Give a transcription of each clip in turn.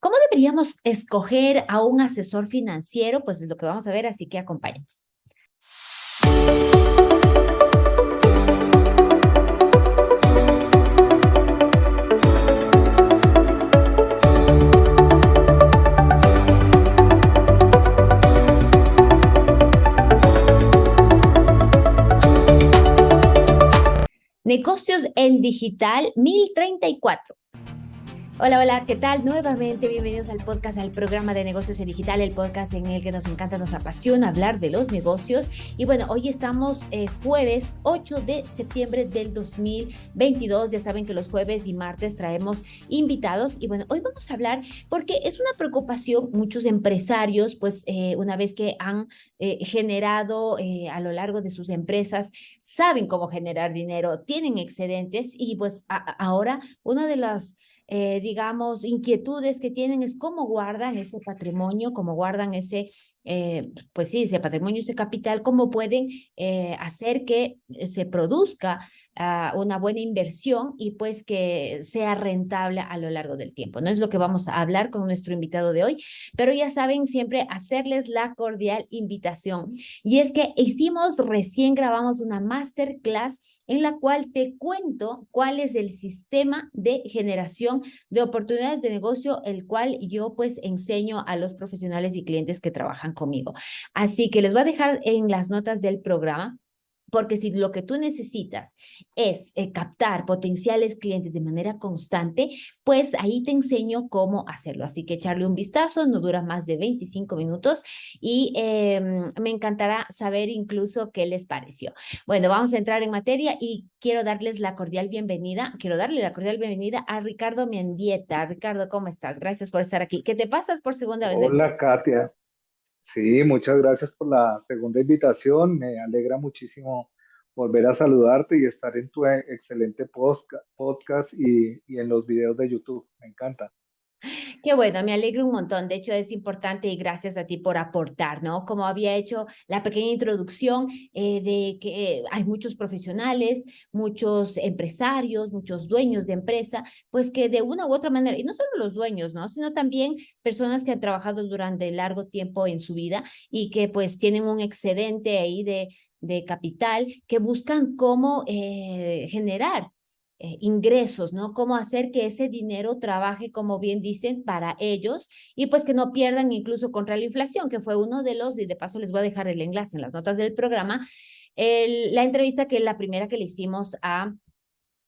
¿Cómo deberíamos escoger a un asesor financiero? Pues es lo que vamos a ver, así que acompáñenos. Negocios en Digital 1034. Hola, hola, ¿qué tal? Nuevamente bienvenidos al podcast, al programa de negocios en digital, el podcast en el que nos encanta, nos apasiona hablar de los negocios. Y bueno, hoy estamos eh, jueves 8 de septiembre del 2022. Ya saben que los jueves y martes traemos invitados. Y bueno, hoy vamos a hablar porque es una preocupación, muchos empresarios, pues eh, una vez que han eh, generado a lo largo de sus empresas, saben cómo generar dinero, tienen excedentes y pues ahora una de las eh, digamos, inquietudes que tienen es cómo guardan ese patrimonio, cómo guardan ese, eh, pues sí, ese patrimonio, ese capital, cómo pueden eh, hacer que se produzca ah, una buena inversión y pues que sea rentable a lo largo del tiempo. No es lo que vamos a hablar con nuestro invitado de hoy, pero ya saben siempre hacerles la cordial invitación. Y es que hicimos, recién grabamos una masterclass en la cual te cuento cuál es el sistema de generación de oportunidades de negocio, el cual yo pues enseño a los profesionales y clientes que trabajan conmigo. Así que les voy a dejar en las notas del programa porque si lo que tú necesitas es eh, captar potenciales clientes de manera constante, pues ahí te enseño cómo hacerlo. Así que echarle un vistazo, no dura más de 25 minutos y em, me encantará saber incluso qué les pareció. Bueno, vamos a entrar en materia y quiero darles la cordial bienvenida, quiero darle la cordial bienvenida a Ricardo Mendieta. Ricardo, ¿cómo estás? Gracias por estar aquí. ¿Qué te pasas por segunda vez? Hola, Katia. Sí, muchas gracias por la segunda invitación. Me alegra muchísimo volver a saludarte y estar en tu excelente podcast y, y en los videos de YouTube. Me encanta. Qué bueno, me alegro un montón. De hecho, es importante y gracias a ti por aportar, ¿no? Como había hecho la pequeña introducción eh, de que hay muchos profesionales, muchos empresarios, muchos dueños de empresa, pues que de una u otra manera, y no solo los dueños, ¿no? Sino también personas que han trabajado durante largo tiempo en su vida y que pues tienen un excedente ahí de, de capital que buscan cómo eh, generar eh, ingresos, ¿no? Cómo hacer que ese dinero trabaje, como bien dicen, para ellos y pues que no pierdan incluso contra la inflación, que fue uno de los, y de paso les voy a dejar el enlace en las notas del programa, el, la entrevista que es la primera que le hicimos a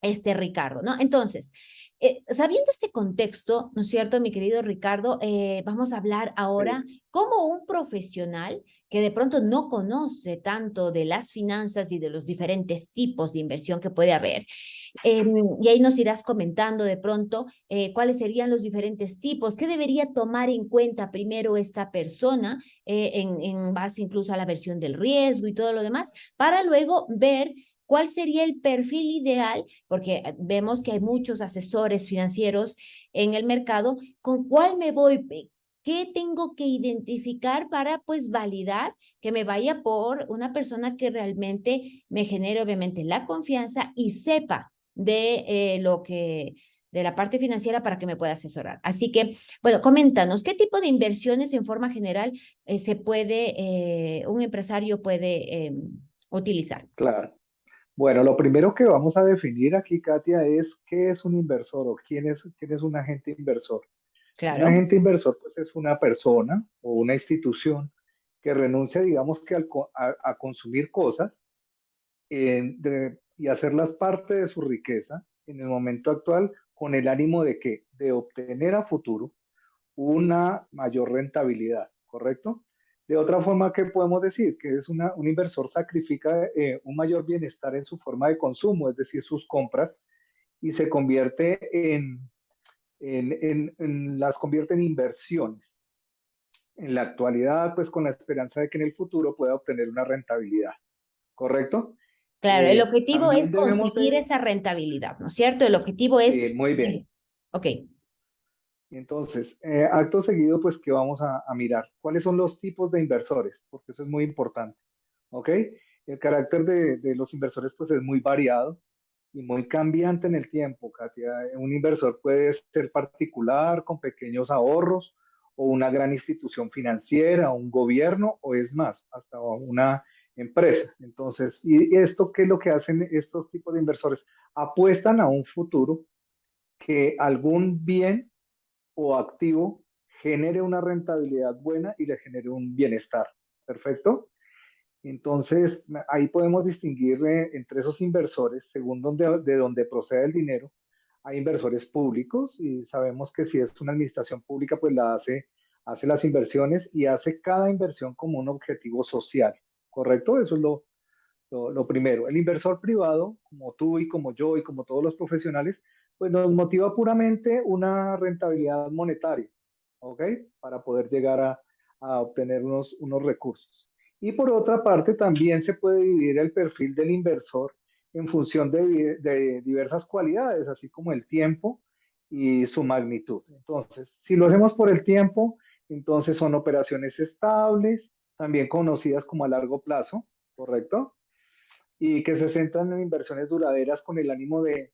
este Ricardo, ¿no? Entonces, eh, sabiendo este contexto, ¿no es cierto, mi querido Ricardo? Eh, vamos a hablar ahora como un profesional que de pronto no conoce tanto de las finanzas y de los diferentes tipos de inversión que puede haber. Em, y ahí nos irás comentando de pronto eh, cuáles serían los diferentes tipos, qué debería tomar en cuenta primero esta persona en, en base incluso a la versión del riesgo y todo lo demás, para luego ver ¿Cuál sería el perfil ideal? Porque eh, vemos que hay muchos asesores financieros en el mercado. ¿Con cuál me voy? ¿Qué tengo que identificar para pues validar que me vaya por una persona que realmente me genere obviamente la confianza y sepa de eh, lo que de la parte financiera para que me pueda asesorar. Así que, bueno, coméntanos, ¿qué tipo de inversiones en forma general eh, se puede, un empresario puede utilizar? Claro. Bueno, lo primero que vamos a definir aquí, Katia, es qué es un inversor o quién es, quién es un agente inversor. Claro. Un agente inversor pues, es una persona o una institución que renuncia, digamos que a, consumir cosas y hacerlas parte de su riqueza en el momento actual con el ánimo de que de obtener a futuro una mayor rentabilidad, ¿correcto? De otra forma, ¿qué podemos decir? Que es una, un inversor sacrifica eh, un mayor bienestar en su forma de consumo, es decir, sus compras, y se convierte en, en, en, las convierte en inversiones. En la actualidad, pues con la esperanza de que en el futuro pueda obtener una rentabilidad, ¿correcto? Claro, el eh, objetivo es conseguir esa rentabilidad, ¿no es cierto? El objetivo es... muy bien. Ok. Entonces, eh, acto seguido, pues, ¿qué vamos a, mirar? ¿Cuáles son los tipos de inversores? Porque eso es muy importante, ¿ok? El carácter de, los inversores, pues, es muy variado. Y muy cambiante en el tiempo, Katia. Un inversor puede ser particular, con pequeños ahorros, o una gran institución financiera, un gobierno, o es más, hasta una empresa. Entonces, ¿y esto qué es lo que hacen estos tipos de inversores? Apuestan a un futuro que algún bien o activo genere una rentabilidad buena y le genere un bienestar. ¿Perfecto? Entonces, ahí podemos distinguir eh, entre esos inversores, según donde, de dónde procede el dinero. Hay inversores públicos y sabemos que si es una administración pública, pues la hace, hace las inversiones y hace cada inversión como un objetivo social, ¿correcto? Eso es lo, lo, primero. El inversor privado, como tú y como yo y como todos los profesionales, pues nos motiva puramente una rentabilidad monetaria, ¿ok? Para poder llegar a, a obtener unos, unos recursos. Y por otra parte, también se puede dividir el perfil del inversor en función de, diversas cualidades, así como el tiempo y su magnitud. Entonces, si lo hacemos por el tiempo, entonces son operaciones estables, también conocidas como a largo plazo, ¿correcto? Y que se centran en inversiones duraderas con el ánimo de,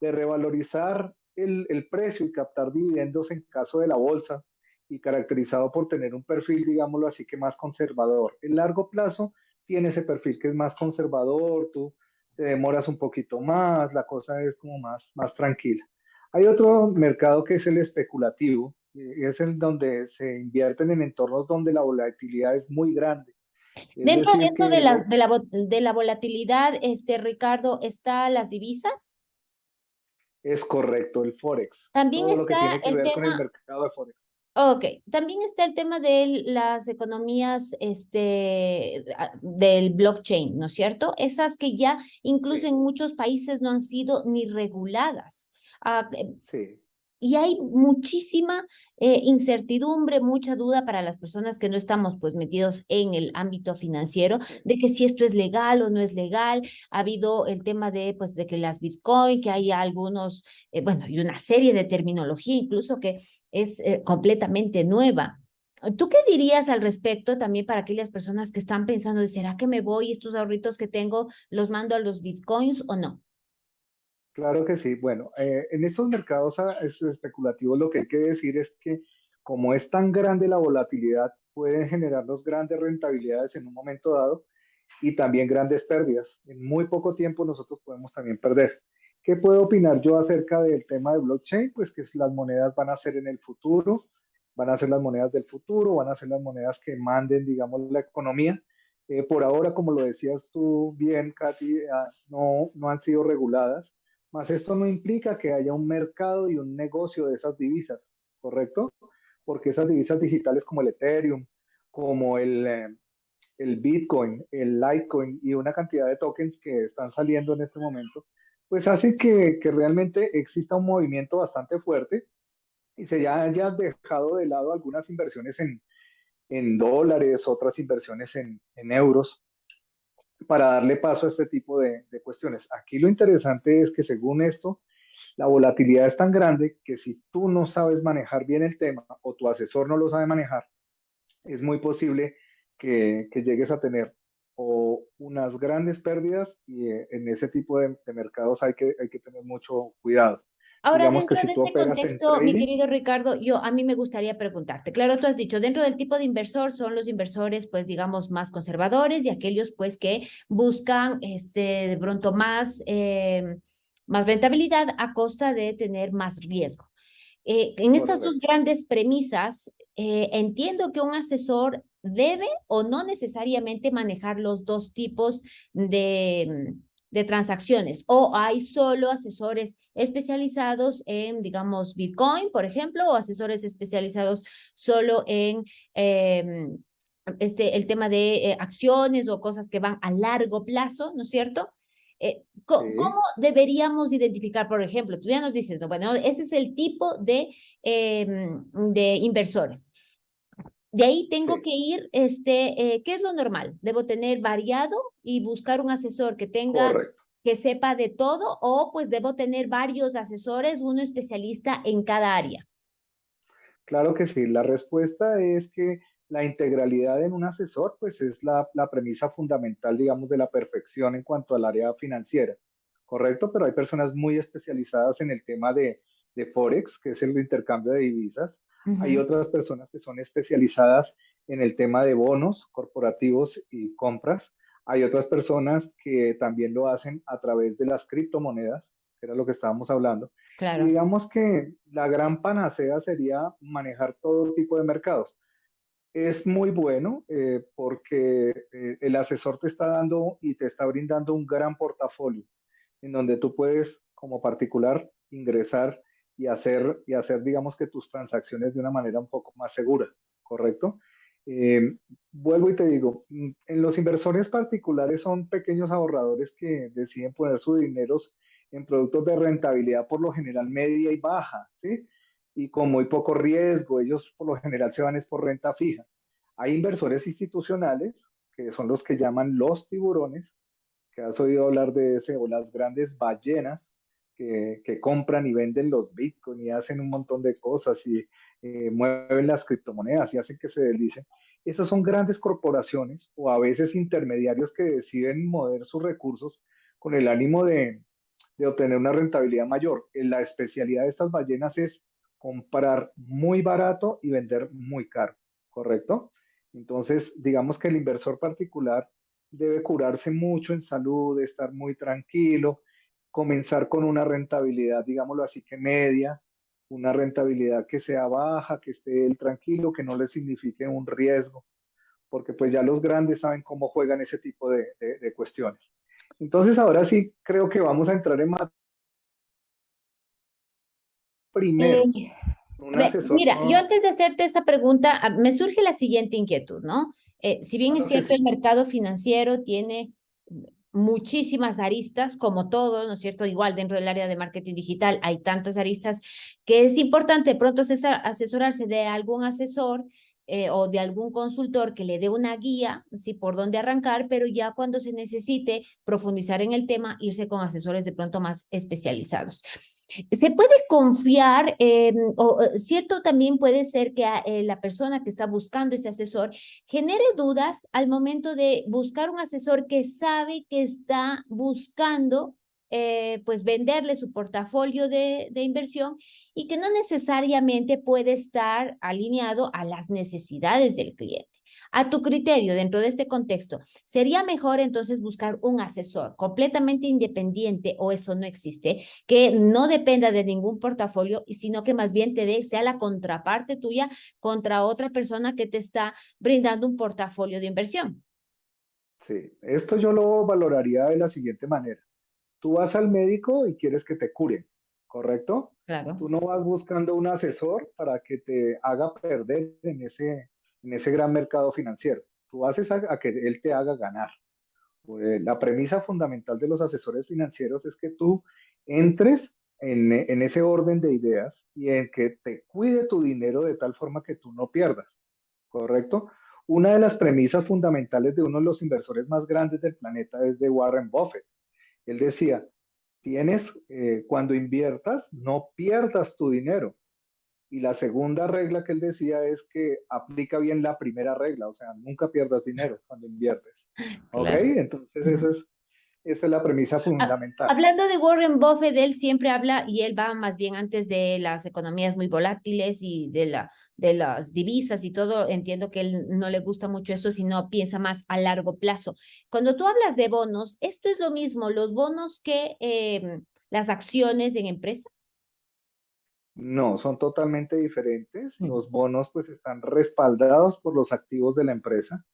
de revalorizar el, el, precio y captar dividendos en caso de la bolsa y caracterizado por tener un perfil, digámoslo así, que más conservador. El largo plazo tiene ese perfil que es más conservador, tú te demoras un poquito más, la cosa es como más, más tranquila. Hay otro mercado que es el especulativo, y es el donde se invierten en entornos donde la volatilidad es muy grande. Es Dentro de esto de, la, de, la, de la volatilidad, este, Ricardo, ¿está las divisas? Es correcto, el Forex. También Todo está lo que tiene que el ver tema... con el mercado de Forex. Ok, también está el tema de las economías este, del blockchain, ¿no es cierto? Esas que ya incluso Sí. en muchos países no han sido ni reguladas. Ah, eh, Sí, y hay muchísima eh, incertidumbre, mucha duda para las personas que no estamos pues metidos en el ámbito financiero de que si esto es legal o no es legal. Ha habido el tema de pues de que las Bitcoin, que hay algunos, eh, bueno, y una serie de terminología incluso que es eh, completamente nueva. ¿Tú qué dirías al respecto también para aquellas personas que están pensando, de, ¿será que me voy estos ahorritos que tengo, los mando a los Bitcoins o no? Claro que sí. Bueno, eh, en estos mercados ah, es- especulativos lo que hay que decir es que como es tan grande la volatilidad, pueden generarnos grandes rentabilidades en un momento dado y también grandes pérdidas. En muy poco tiempo nosotros podemos también perder. ¿Qué puedo opinar yo acerca del tema de blockchain? Pues que las monedas van a ser en el futuro, van a ser las monedas del futuro, van a ser las monedas que manden, digamos, la economía. Eh, por ahora, como lo decías tú bien, Katy, ah, no, no han sido reguladas, mas esto no implica que haya un mercado y un negocio de esas divisas, ¿correcto? Porque esas divisas digitales como el Ethereum, como el, eh, el Bitcoin, el Litecoin y una cantidad de tokens que están saliendo en este momento, pues hace que, que realmente exista un movimiento bastante fuerte y se ya haya dejado de lado algunas inversiones en, en dólares, otras inversiones en, en euros, para darle paso a este tipo de, cuestiones. Aquí lo interesante es que según esto, la volatilidad es tan grande que si tú no sabes manejar bien el tema o tu asesor no lo sabe manejar, es muy posible que, que llegues a tener o unas grandes pérdidas y eh, en ese tipo de, de mercados hay que, hay que tener mucho cuidado. Ahora, Digamos que dentro si de este contexto, mi querido Ricardo, yo a mí me gustaría preguntarte, claro, tú has dicho, dentro del tipo de inversor son los inversores, pues digamos, más conservadores y aquellos, pues, que buscan, este, de pronto más, eh, más rentabilidad a costa de tener más riesgo. Eh, en estas dos grandes premisas, eh, entiendo que un asesor debe o no necesariamente manejar los dos tipos de, de transacciones o hay solo asesores especializados en, digamos, Bitcoin, por ejemplo, o asesores especializados solo en eh, este, el tema de eh, acciones o cosas que van a largo plazo, ¿no es cierto? Eh, Sí, ¿Cómo deberíamos identificar, por ejemplo? Tú ya nos dices, no, bueno, ese es el tipo de, em, de inversores. De ahí tengo sí, que ir, este, eh, ¿qué es lo normal? ¿Debo tener variado y buscar un asesor que tenga, correcto. que sepa de todo o pues debo tener varios asesores, uno especialista en cada área? Claro que sí. La respuesta es que la integralidad en un asesor, pues es la, la premisa fundamental, digamos, de la perfección en cuanto al área financiera, ¿correcto? Pero hay personas muy especializadas en el tema de, de Forex, que es el intercambio de divisas. Hay otras personas que son especializadas en el tema de bonos corporativos y compras. Hay otras personas que también lo hacen a través de las criptomonedas, que era lo que estábamos hablando. Claro. digamos que la gran panacea sería manejar todo tipo de mercados. Es muy bueno eh, porque eh, el asesor te está dando y te está brindando un gran portafolio en donde tú puedes como particular ingresar y hacer, y hacer, digamos que tus transacciones de una manera un poco más segura, ¿correcto? Eh, vuelvo y te digo, mm, en los inversores particulares son pequeños ahorradores que deciden poner su dinero en productos de rentabilidad por lo general media y baja, ¿sí? Y con muy poco riesgo, ellos por lo general se van es por renta fija. Hay inversores institucionales, que son los que llaman los tiburones, que has oído hablar de ese, o las grandes ballenas, que, compran y venden los bitcoins y hacen un montón de cosas y eh, mueven las criptomonedas y hacen que se deslicen. Esas son grandes corporaciones o a veces intermediarios que deciden mover sus recursos con el ánimo de, de obtener una rentabilidad mayor. La especialidad de estas ballenas es comprar muy barato y vender muy caro, ¿correcto? Entonces, digamos que el inversor particular debe curarse mucho en salud, estar muy tranquilo, comenzar con una rentabilidad, digámoslo así, que media, una rentabilidad que sea baja, que esté él tranquilo, que no le signifique un riesgo, porque pues ya los grandes saben cómo juegan ese tipo de, cuestiones. Entonces ahora sí creo que vamos a entrar en más. Primero, eh, mira, yo antes de hacerte esta pregunta, ah, me surge la siguiente inquietud, ¿no? Eh, si bien es cierto, el mercado financiero tiene muchísimas aristas, como todo, ¿no es cierto? Igual dentro del área de marketing digital hay tantas aristas que es importante pronto asesorarse de algún asesor eh, o de algún consultor que le dé una guía, ¿sí? Por dónde arrancar, pero ya cuando se necesite profundizar en el tema, irse con asesores de pronto más especializados. Se puede confiar, o cierto también puede ser que eh, la persona que está buscando ese asesor genere dudas al momento de buscar un asesor que sabe que está buscando eh, pues venderle su portafolio de, de, inversión y que no necesariamente puede estar alineado a las necesidades del cliente. A tu criterio, dentro de este contexto, ¿sería mejor entonces buscar un asesor completamente independiente o eso no existe, que no dependa de ningún portafolio, sino que más bien te dé, sea la contraparte tuya contra otra persona que te está brindando un portafolio de inversión? Sí, esto yo lo valoraría de la siguiente manera Tú vas al médico y quieres que te curen, ¿correcto? Claro. Tú no vas buscando un asesor para que te haga perder en ese, en ese gran mercado financiero. Tú haces a, que él te haga ganar. Pues, la premisa fundamental de los asesores financieros es que tú entres en, en, ese orden de ideas y en que te cuide tu dinero de tal forma que tú no pierdas, ¿correcto? Una de las premisas fundamentales de uno de los inversores más grandes del planeta es de Warren Buffett. Él decía, tienes, eh, cuando inviertas, no pierdas tu dinero. Y la segunda regla que él decía es que aplica bien la primera regla, o sea, nunca pierdas dinero cuando inviertes. ¿Ok? Entonces eso es esa es la premisa ah, fundamental. Hablando de Warren Buffett, él siempre habla y él va más bien antes de las economías muy volátiles y de, la, de las divisas y todo. Entiendo que él no le gusta mucho eso, sino piensa más a largo plazo. Cuando tú hablas de bonos, ¿esto es lo mismo, los bonos que em, las acciones en empresa? No, son totalmente diferentes. Los bonos pues están respaldados por los activos de la empresa.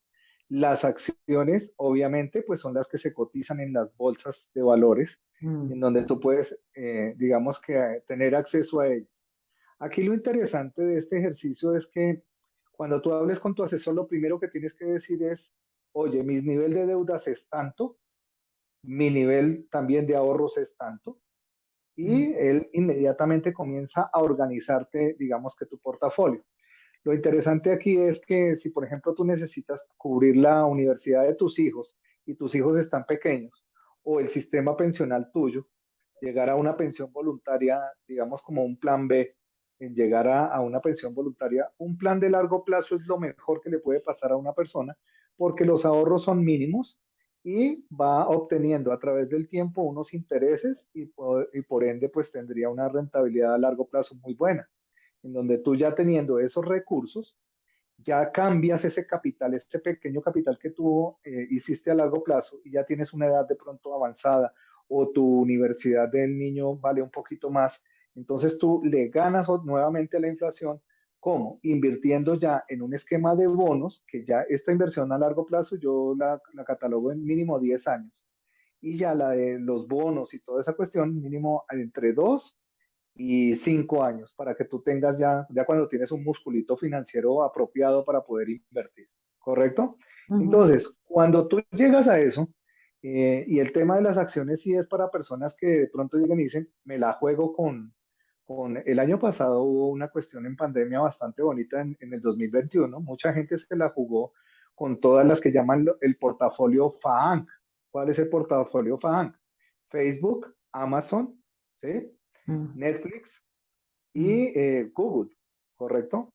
Las acciones, obviamente, pues son las que se cotizan en las bolsas de valores, mm. en donde tú puedes, eh, digamos que, eh, tener acceso a ellas. Aquí lo interesante de este ejercicio es que cuando tú hables con tu asesor, lo primero que tienes que decir es, oye, mi nivel de deudas es tanto, mi nivel también de ahorros es tanto, y mm. él inmediatamente comienza a organizarte, digamos que tu portafolio. Lo interesante aquí es que si, por ejemplo, tú necesitas cubrir la universidad de tus hijos y tus hijos están pequeños, o el sistema pensional tuyo, llegar a una pensión voluntaria, digamos como un plan B, en llegar a, una pensión voluntaria, un plan de largo plazo es lo mejor que le puede pasar a una persona porque los ahorros son mínimos y va obteniendo a través del tiempo unos intereses y por, y por ende pues tendría una rentabilidad a largo plazo muy buena, en donde tú ya teniendo esos recursos, ya cambias ese capital, ese pequeño capital que tú eh, hiciste a largo plazo y ya tienes una edad de pronto avanzada o tu universidad del niño vale un poquito más, entonces tú le ganas nuevamente a la inflación, ¿cómo? Invirtiendo ya en un esquema de bonos, que ya esta inversión a largo plazo yo la, catalogo en mínimo 10 años, y ya la de los bonos y toda esa cuestión, mínimo entre 2 y cinco años para que tú tengas ya, ya cuando tienes un musculito financiero apropiado para poder invertir, ¿correcto? Entonces, cuando tú llegas a eso, eh, y el tema de las acciones sí es para personas que de pronto llegan y dicen, me la juego con, con el año pasado hubo una cuestión en pandemia bastante bonita en, en el 2021, mucha gente se la jugó con todas las que llaman el portafolio FAANG. ¿Cuál es el portafolio FAANG? Facebook, Amazon, ¿sí? Mm. Netflix y mm. eh, Google, ¿correcto?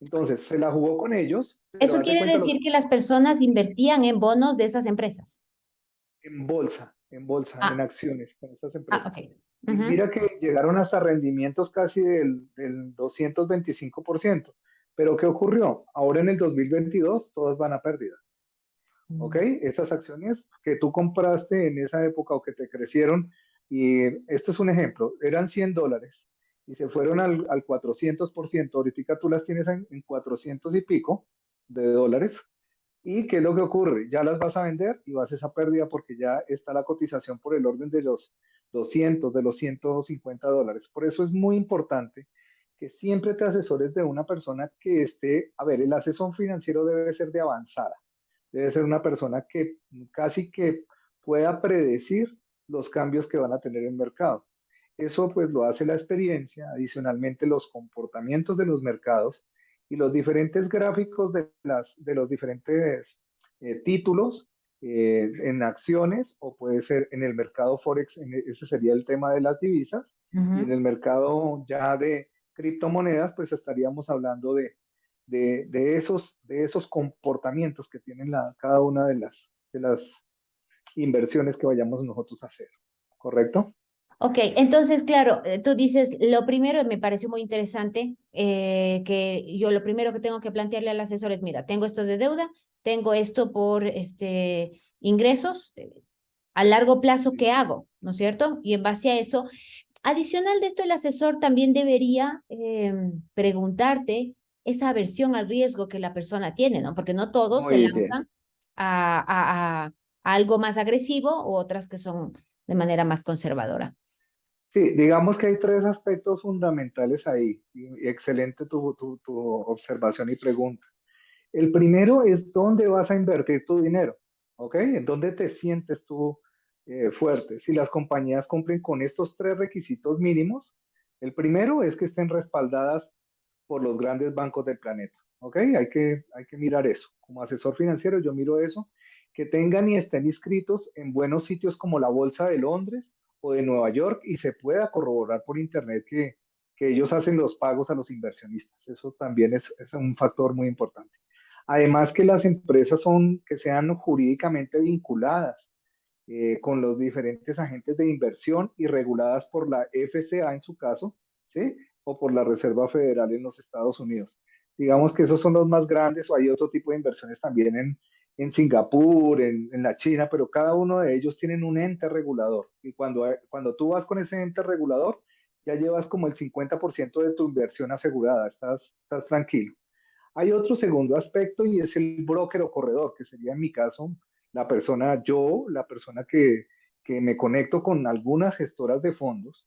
Entonces, se la jugó con ellos. ¿Eso quiere decir que las personas invertían en bonos de esas empresas? En bolsa, en bolsa, ah. en acciones con estas ah, empresas. Mira que llegaron hasta rendimientos casi del, del 225%. Pero ¿qué ocurrió? Ahora en el 2022 todas van a pérdida. ¿Ok? Mm. Estas acciones que tú compraste en esa época o que te crecieron y esto es un ejemplo, eran 100 dólares y se fueron al, al 400%, ahorita tú las tienes en, 400 y pico de dólares. ¿Y qué es lo que ocurre? Ya las vas a vender y vas a esa pérdida porque ya está la cotización por el orden de los 200, de los 150 dólares. Por eso es muy importante que siempre te asesores de una persona que esté, a ver, el asesor financiero debe ser de avanzada, debe ser una persona que casi que pueda predecir los cambios que van a tener en el mercado. Eso pues lo hace la experiencia, adicionalmente los comportamientos de los mercados y los diferentes gráficos de, las, de los diferentes eh, títulos eh, en acciones o puede ser en el mercado Forex, ese sería el tema de las divisas, y en el mercado ya de criptomonedas pues estaríamos hablando de, de, de, esos, de esos comportamientos que tienen la, cada una de las, de las inversiones que vayamos nosotros a hacer, ¿correcto? Ok, entonces, claro, eh, tú dices, lo primero me pareció muy interesante, eh, que yo lo primero que tengo que plantearle al asesor es, mira, tengo esto de deuda, tengo esto por este, ingresos, eh, a largo plazo, ¿qué hago? ¿No es cierto? Y en base a eso, adicional de esto, el asesor también debería em, preguntarte esa aversión al riesgo que la persona tiene, ¿no? Porque no todos se lanzan a, a algo más agresivo u otras que son de manera más conservadora. Sí, digamos que hay tres aspectos fundamentales ahí. excelente tu, tu, tu, observación y pregunta. El primero es dónde vas a invertir tu dinero, ¿ok? ¿En dónde te sientes tú eh, fuerte? Si las compañías cumplen con estos tres requisitos mínimos, el primero es que estén respaldadas por los grandes bancos del planeta, ¿ok? Hay que, hay que mirar eso. Como asesor financiero yo miro eso que tengan y estén inscritos en buenos sitios como la Bolsa de Londres o de Nueva York y se pueda corroborar por Internet que, que ellos hacen los pagos a los inversionistas. Eso también es, un factor muy importante. Además que las empresas son, que sean jurídicamente vinculadas eh, con los diferentes agentes de inversión y reguladas por la FCA en su caso, ¿sí? O por la Reserva Federal en los Estados Unidos. Digamos que esos son los más grandes o hay otro tipo de inversiones también en, en Singapur, en, la China, pero cada uno de ellos tienen un ente regulador. Y cuando, cuando tú vas con ese ente regulador, ya llevas como el 50% de tu inversión asegurada, estás, estás tranquilo. Hay otro segundo aspecto y es el broker o corredor, que sería en mi caso la persona, yo, la persona que, que me conecto con algunas gestoras de fondos,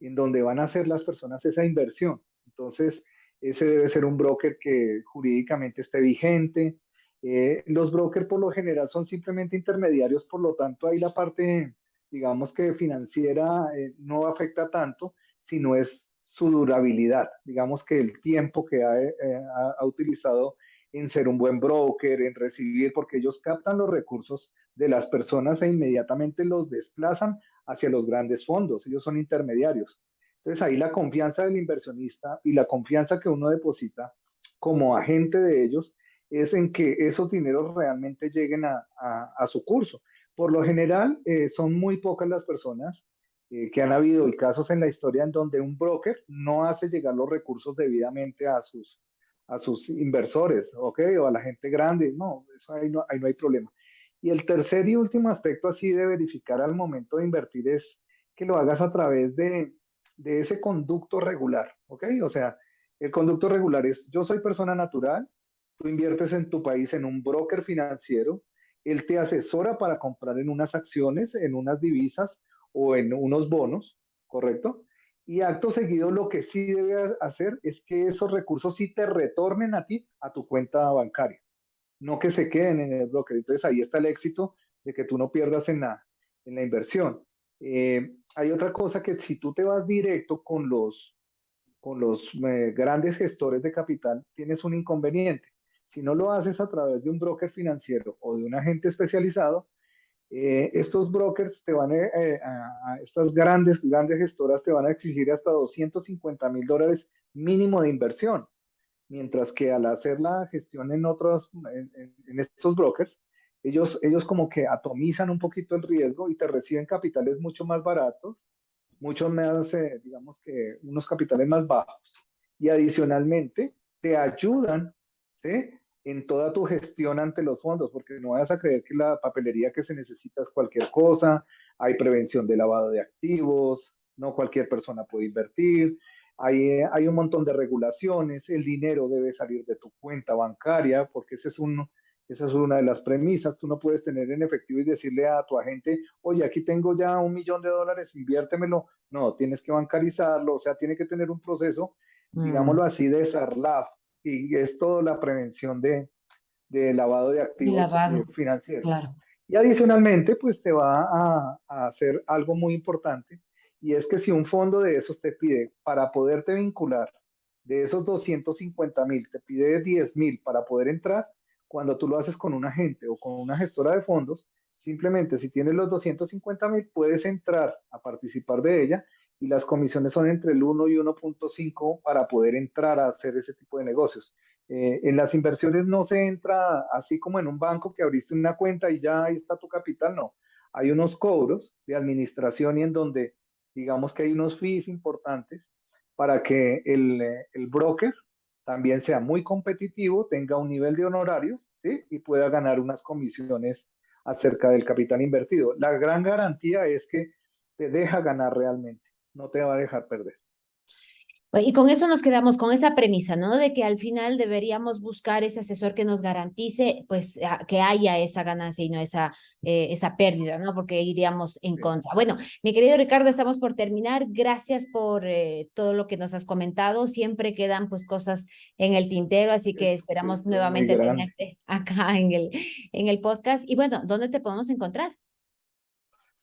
en donde van a hacer las personas esa inversión. Entonces, ese debe ser un broker que jurídicamente esté vigente, eh, los brokers por lo general son simplemente intermediarios, por lo tanto ahí la parte, digamos que financiera eh, no afecta tanto, sino es su durabilidad, digamos que el tiempo que eh, ha, ha, utilizado en ser un buen broker, en recibir, porque ellos captan los recursos de las personas e inmediatamente los desplazan hacia los grandes fondos, ellos son intermediarios. Entonces ahí la confianza del inversionista y la confianza que uno deposita como agente de ellos es en que esos dineros realmente lleguen a, su curso. Por lo general, eh, son muy pocas las personas eh, que han habido y casos en la historia en donde un broker no hace llegar los recursos debidamente a sus, a sus inversores, ¿ok? O a la gente grande. No, eso ahí no, ahí no hay problema. Y el tercer y último aspecto así de verificar al momento de invertir es que lo hagas a través de, de ese conducto regular, ¿ok? O sea, el conducto regular es, yo soy persona natural, tú inviertes en tu país en un broker financiero, él te asesora para comprar en unas acciones, en unas divisas o en unos bonos, ¿correcto? Y acto seguido lo que sí debe hacer es que esos recursos sí te retornen a ti, a tu cuenta bancaria, no que se queden en el broker. Entonces ahí está el éxito de que tú no pierdas en la, en la inversión. Eh, hay otra cosa que si tú te vas directo con los, con los eh, grandes gestores de capital, tienes un inconveniente. Si no lo haces a través de un broker financiero o de un agente especializado, eh, estos brokers te van eh, a, estas grandes, grandes gestoras te van a exigir hasta 250 mil dólares mínimo de inversión, mientras que al hacer la gestión en otros, en, estos brokers, ellos, ellos como que atomizan un poquito el riesgo y te reciben capitales mucho más baratos, mucho más, eh, digamos que unos capitales más bajos. Y adicionalmente te ayudan en toda tu gestión ante los fondos, porque no vas a creer que la papelería que se necesita es cualquier cosa, hay prevención de lavado de activos, no cualquier persona puede invertir, hay, hay un montón de regulaciones, el dinero debe salir de tu cuenta bancaria, porque ese es un, esa es una de las premisas. Tú no puedes tener en efectivo y decirle a tu agente, oye, aquí tengo ya un millón de dólares, inviértemelo. No, tienes que bancarizarlo, o sea, tiene que tener un proceso, mm. digámoslo así, de SARLAF, y es toda la prevención de, de lavado de activos eh, financieros. Y adicionalmente, pues te va a, a, hacer algo muy importante, y es que si un fondo de esos te pide para poderte vincular, de esos 250 mil, te pide 10 mil para poder entrar, cuando tú lo haces con un agente o con una gestora de fondos, simplemente si tienes los 250 mil, puedes entrar a participar de ella y las comisiones son entre el 1 y 1.5 para poder entrar a hacer ese tipo de negocios. Eh, en las inversiones no se entra así como en un banco que abriste una cuenta y ya ahí está tu capital, no. Hay unos cobros de administración y en donde digamos que hay unos fees importantes para que el, el broker también sea muy competitivo, tenga un nivel de honorarios y pueda ganar unas comisiones acerca del capital invertido. La gran garantía es que te deja ganar realmente no te va a dejar perder. Y con eso nos quedamos con esa premisa, ¿no? De que al final deberíamos buscar ese asesor que nos garantice, pues, que haya esa ganancia y no esa, eh, esa pérdida, ¿no? Porque iríamos en contra. Bueno, mi querido Ricardo, estamos por terminar. Gracias por eh, todo lo que nos has comentado. Siempre quedan, pues, cosas en el tintero, así que esperamos nuevamente tenerte acá en el, en el podcast. Y bueno, ¿dónde te podemos encontrar?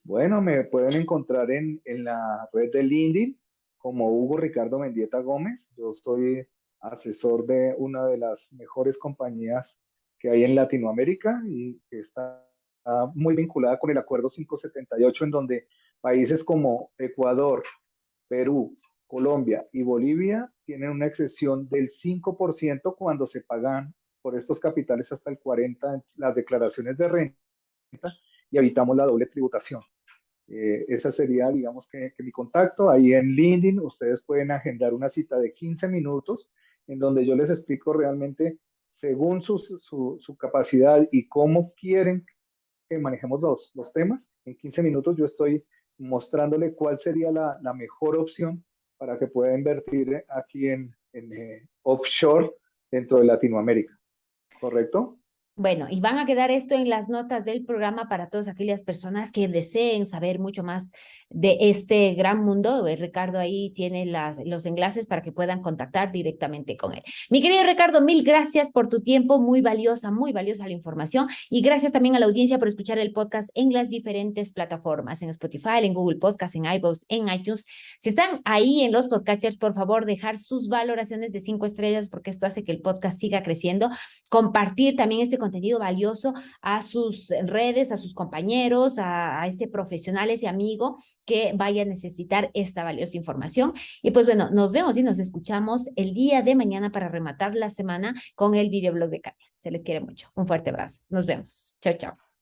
Bueno, me pueden encontrar en, en la red de LinkedIn como Hugo Ricardo Mendieta Gómez. Yo soy asesor de una de las mejores compañías que hay en Latinoamérica y que está muy vinculada con el Acuerdo 578, en donde países como Ecuador, Perú, Colombia y Bolivia tienen una excesión del 5% cuando se pagan por estos capitales hasta el 40% las declaraciones de renta y evitamos la doble tributación. Eh, esa sería, digamos, que, mi contacto. Ahí en LinkedIn ustedes pueden agendar una cita de 15 minutos en donde yo les explico realmente según su, su, capacidad y cómo quieren que manejemos los, los, temas. En 15 minutos yo estoy mostrándole cuál sería la, la mejor opción para que pueda invertir aquí en, en eh, offshore dentro de Latinoamérica. ¿Correcto? Bueno, y van a quedar esto en las notas del programa para todas aquellas personas que deseen saber mucho más de este gran mundo. Eh, Ricardo ahí tiene las, los enlaces para que puedan contactar directamente con él. Mi querido Ricardo, mil gracias por tu tiempo, muy valiosa, muy valiosa la información y gracias también a la audiencia por escuchar el podcast en las diferentes plataformas, en Spotify, en Google Podcast, en iVoox, en iTunes. Si están ahí en los podcasters, por favor, dejar sus valoraciones de cinco estrellas porque esto hace que el podcast siga creciendo. Compartir también este contenido valioso a sus redes, a sus compañeros, a, ese profesional, ese amigo que vaya a necesitar esta valiosa información. Y pues bueno, nos vemos y nos escuchamos el día de mañana para rematar la semana con el videoblog de Katia. Se les quiere mucho. Un fuerte abrazo. Nos vemos. Chao, chao.